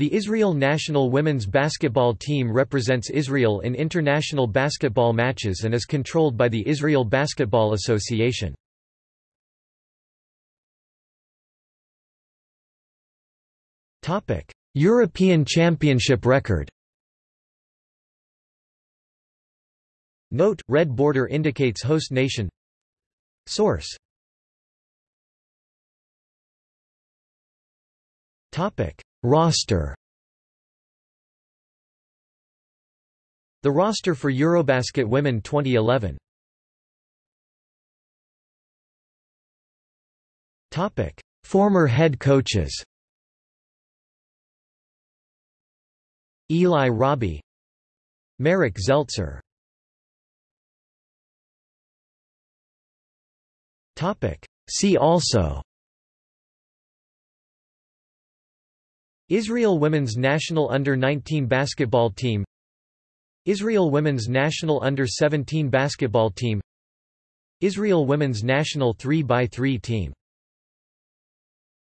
The Israel national women's basketball team represents Israel in international basketball matches and is controlled by the Israel Basketball Association. European Championship record. Note, red border indicates host nation. Source Roster. The roster for Eurobasket Women 2011 Topic: Former head coaches. Eli Robbie. Marek Zeltzer. See also Israel women's national under-19 basketball team Israel women's national under-17 basketball team Israel women's national 3x3 team